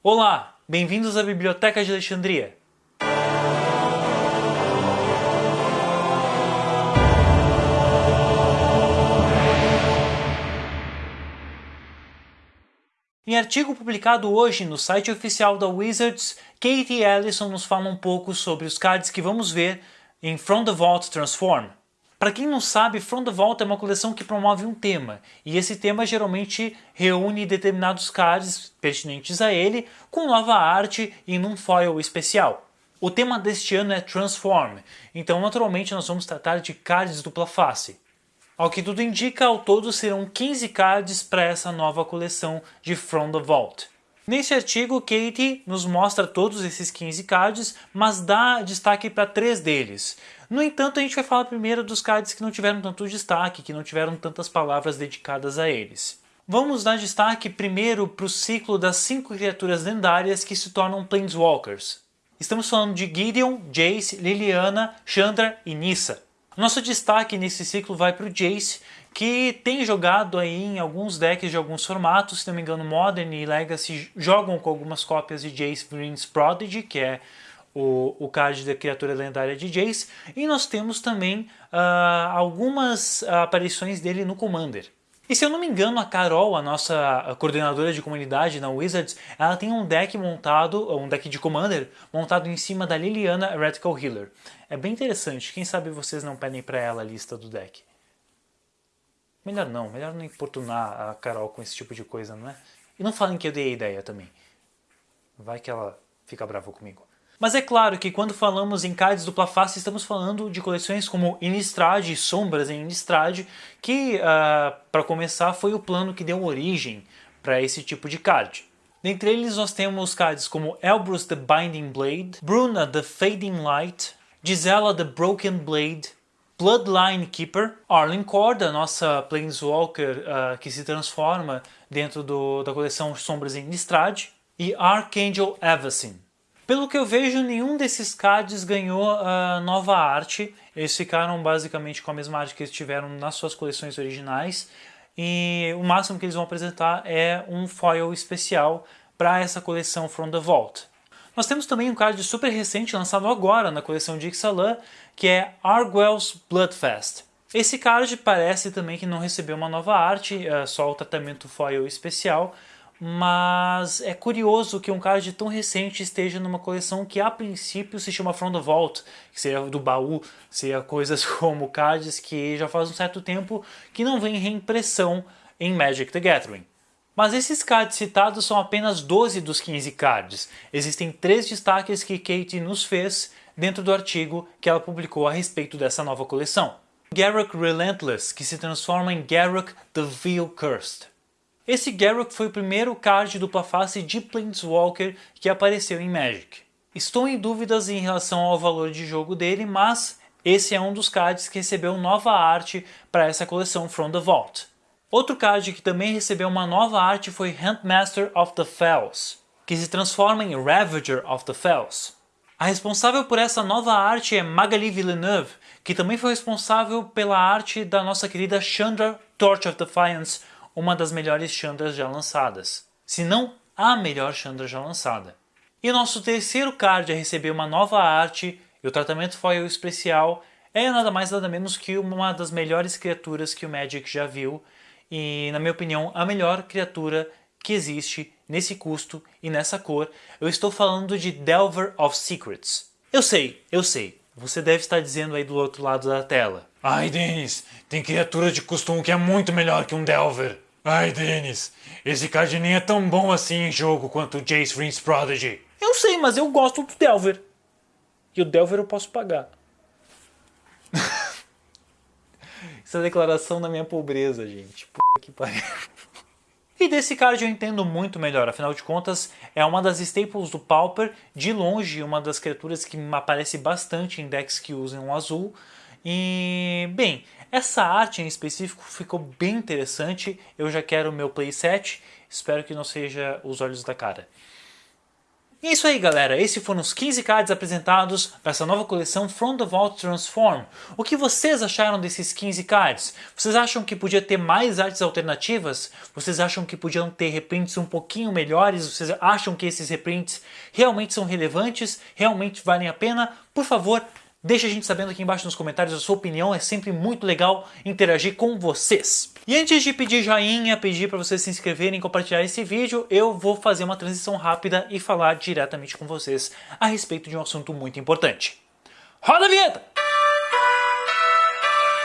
Olá, bem-vindos à Biblioteca de Alexandria. Em artigo publicado hoje no site oficial da Wizards, Katie Ellison nos fala um pouco sobre os cards que vamos ver em From the Vault Transform. Para quem não sabe, From the Vault é uma coleção que promove um tema, e esse tema geralmente reúne determinados cards pertinentes a ele, com nova arte e num foil especial. O tema deste ano é Transform, então naturalmente nós vamos tratar de cards dupla face. Ao que tudo indica, ao todo serão 15 cards para essa nova coleção de From the Vault. Nesse artigo, Katie nos mostra todos esses 15 cards, mas dá destaque para três deles. No entanto, a gente vai falar primeiro dos cards que não tiveram tanto destaque, que não tiveram tantas palavras dedicadas a eles. Vamos dar destaque primeiro para o ciclo das cinco criaturas lendárias que se tornam Planeswalkers. Estamos falando de Gideon, Jace, Liliana, Chandra e Nissa. Nosso destaque nesse ciclo vai para o Jace, que tem jogado aí em alguns decks de alguns formatos, se não me engano Modern e Legacy jogam com algumas cópias de Jace Green's Prodigy, que é o, o card da criatura lendária de Jace, e nós temos também uh, algumas aparições dele no Commander. E se eu não me engano, a Carol, a nossa coordenadora de comunidade na Wizards, ela tem um deck montado, um deck de Commander, montado em cima da Liliana Radical Healer. É bem interessante, quem sabe vocês não pedem para ela a lista do deck. Melhor não, melhor não importunar a Carol com esse tipo de coisa, não é? E não falem que eu dei a ideia também. Vai que ela fica brava comigo. Mas é claro que quando falamos em cards dupla face, estamos falando de coleções como Innistrad e Sombras em Innistrad, que, uh, para começar, foi o plano que deu origem para esse tipo de card. Dentre eles nós temos cards como Elbrus the Binding Blade, Bruna the Fading Light, Gisela the Broken Blade, Bloodline Keeper, Arlen Cord, a nossa Planeswalker uh, que se transforma dentro do, da coleção Sombras em Innistrad, e Archangel Avacyn. Pelo que eu vejo, nenhum desses cards ganhou uh, nova arte. Eles ficaram basicamente com a mesma arte que eles tiveram nas suas coleções originais. E o máximo que eles vão apresentar é um foil especial para essa coleção From the Vault. Nós temos também um card super recente lançado agora na coleção de Ixalan, que é Argwell's Bloodfest. Esse card parece também que não recebeu uma nova arte, é só o tratamento foil especial, mas é curioso que um card tão recente esteja numa coleção que a princípio se chama From the Vault, que seria do baú, seria coisas como cards que já faz um certo tempo que não vem reimpressão em Magic the Gathering. Mas esses cards citados são apenas 12 dos 15 cards. Existem três destaques que Kate nos fez dentro do artigo que ela publicou a respeito dessa nova coleção. Garruk Relentless, que se transforma em Garruk the Veil Cursed. Esse Garruk foi o primeiro card dupla face de Planeswalker que apareceu em Magic. Estou em dúvidas em relação ao valor de jogo dele, mas esse é um dos cards que recebeu nova arte para essa coleção From the Vault. Outro card que também recebeu uma nova arte foi Handmaster of the Fells, que se transforma em Ravager of the Fells. A responsável por essa nova arte é Magali Villeneuve, que também foi responsável pela arte da nossa querida Chandra Torch of Defiance, uma das melhores Chandras já lançadas, se não a melhor Chandra já lançada. E nosso terceiro card a receber uma nova arte e o tratamento foil especial é nada mais nada menos que uma das melhores criaturas que o Magic já viu e, na minha opinião, a melhor criatura que existe nesse custo e nessa cor. Eu estou falando de Delver of Secrets. Eu sei, eu sei, você deve estar dizendo aí do outro lado da tela. Ai, Denis, tem criatura de costume que é muito melhor que um Delver. Ai, Dennis, esse card nem é tão bom assim em jogo quanto o Jace Rings Prodigy. Eu sei, mas eu gosto do Delver. E o Delver eu posso pagar. Essa é declaração da minha pobreza, gente. Que pariu. E desse card eu entendo muito melhor, afinal de contas é uma das staples do Pauper, de longe uma das criaturas que aparece bastante em decks que usam o azul. E, bem, essa arte em específico ficou bem interessante, eu já quero o meu playset, espero que não seja os olhos da cara. E é isso aí galera, esses foram os 15 cards apresentados para essa nova coleção From the Vault Transform. O que vocês acharam desses 15 cards? Vocês acham que podia ter mais artes alternativas? Vocês acham que podiam ter reprints um pouquinho melhores? Vocês acham que esses reprints realmente são relevantes? Realmente valem a pena? Por favor, Deixa a gente sabendo aqui embaixo nos comentários a sua opinião, é sempre muito legal interagir com vocês. E antes de pedir joinha, pedir para vocês se inscreverem e compartilhar esse vídeo, eu vou fazer uma transição rápida e falar diretamente com vocês a respeito de um assunto muito importante. Roda a vinheta!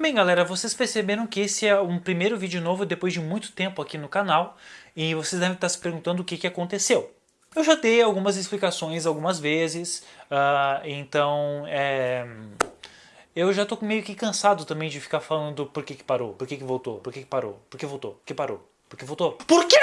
Bem galera, vocês perceberam que esse é um primeiro vídeo novo depois de muito tempo aqui no canal e vocês devem estar se perguntando o que, que aconteceu. Eu já dei algumas explicações algumas vezes, uh, então é, eu já tô meio que cansado também de ficar falando por que, que parou, por que, que voltou, por que, que parou, por que voltou, por que parou, por que voltou. Por quê?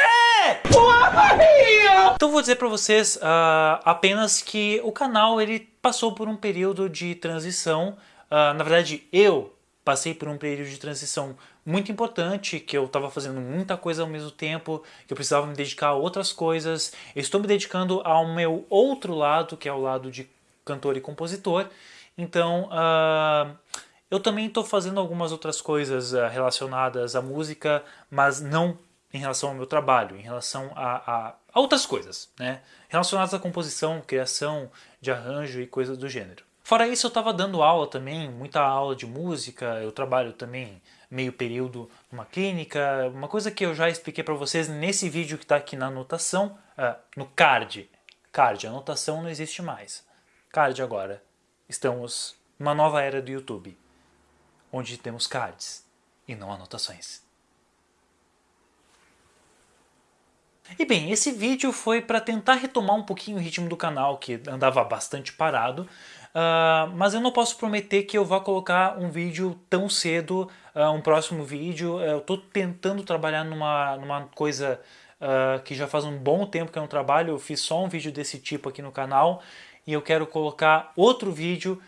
Então vou dizer para vocês uh, apenas que o canal ele passou por um período de transição, uh, na verdade eu passei por um período de transição muito importante, que eu estava fazendo muita coisa ao mesmo tempo, que eu precisava me dedicar a outras coisas. Eu estou me dedicando ao meu outro lado, que é o lado de cantor e compositor. Então, uh, eu também estou fazendo algumas outras coisas uh, relacionadas à música, mas não em relação ao meu trabalho, em relação a, a, a outras coisas, né? relacionadas à composição, criação de arranjo e coisas do gênero. Fora isso, eu estava dando aula também, muita aula de música, eu trabalho também meio período numa clínica, uma coisa que eu já expliquei para vocês nesse vídeo que está aqui na anotação, uh, no card. Card, anotação não existe mais. Card agora. Estamos numa nova era do YouTube, onde temos cards e não anotações. E bem, esse vídeo foi para tentar retomar um pouquinho o ritmo do canal, que andava bastante parado, Uh, mas eu não posso prometer que eu vá colocar um vídeo tão cedo, uh, um próximo vídeo. Eu estou tentando trabalhar numa, numa coisa uh, que já faz um bom tempo que eu não trabalho. Eu fiz só um vídeo desse tipo aqui no canal e eu quero colocar outro vídeo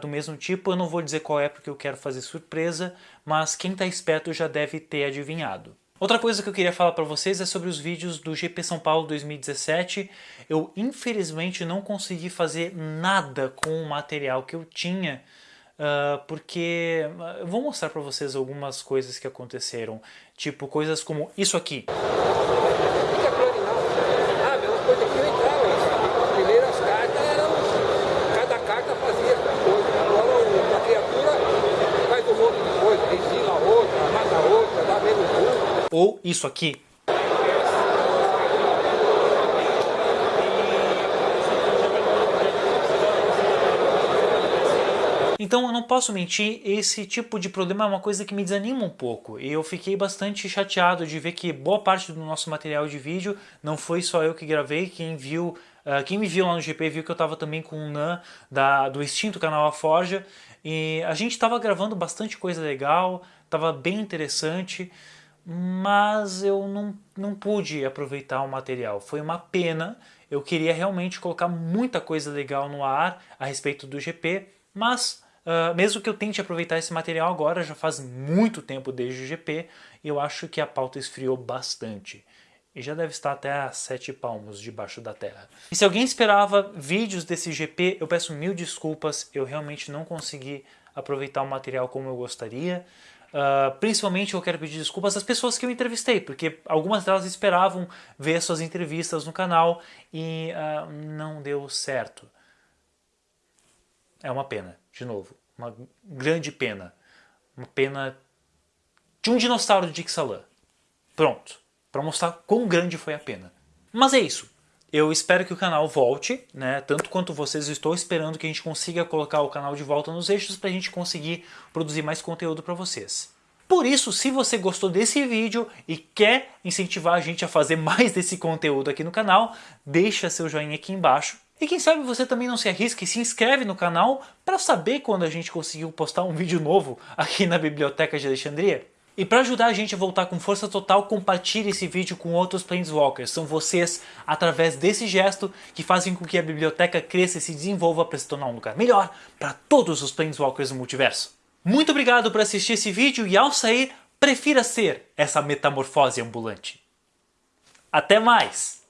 do mesmo tipo. Eu não vou dizer qual é porque eu quero fazer surpresa, mas quem está esperto já deve ter adivinhado. Outra coisa que eu queria falar para vocês é sobre os vídeos do GP São Paulo 2017. Eu infelizmente não consegui fazer nada com o material que eu tinha, uh, porque eu vou mostrar para vocês algumas coisas que aconteceram, tipo coisas como isso aqui. Ou isso aqui. Então eu não posso mentir, esse tipo de problema é uma coisa que me desanima um pouco. E eu fiquei bastante chateado de ver que boa parte do nosso material de vídeo não foi só eu que gravei, quem viu, uh, quem me viu lá no GP viu que eu estava também com o Nan da, do extinto canal A Forja. E a gente estava gravando bastante coisa legal, estava bem interessante mas eu não, não pude aproveitar o material. Foi uma pena, eu queria realmente colocar muita coisa legal no ar a respeito do GP, mas uh, mesmo que eu tente aproveitar esse material agora, já faz muito tempo desde o GP, eu acho que a pauta esfriou bastante. E já deve estar até a sete palmos debaixo da terra. E se alguém esperava vídeos desse GP, eu peço mil desculpas, eu realmente não consegui aproveitar o material como eu gostaria. Uh, principalmente eu quero pedir desculpas às pessoas que eu entrevistei, porque algumas delas esperavam ver suas entrevistas no canal e uh, não deu certo. É uma pena, de novo, uma grande pena. Uma pena de um dinossauro de Ixalan. Pronto, para mostrar quão grande foi a pena. Mas é isso. Eu espero que o canal volte, né? Tanto quanto vocês, estou esperando que a gente consiga colocar o canal de volta nos eixos para a gente conseguir produzir mais conteúdo para vocês. Por isso, se você gostou desse vídeo e quer incentivar a gente a fazer mais desse conteúdo aqui no canal, deixa seu joinha aqui embaixo. E quem sabe você também não se arrisca e se inscreve no canal para saber quando a gente conseguiu postar um vídeo novo aqui na Biblioteca de Alexandria. E para ajudar a gente a voltar com força total, compartilhe esse vídeo com outros Planeswalkers. São vocês, através desse gesto, que fazem com que a biblioteca cresça e se desenvolva para se tornar um lugar melhor para todos os Planeswalkers do multiverso. Muito obrigado por assistir esse vídeo e ao sair, prefira ser essa metamorfose ambulante. Até mais!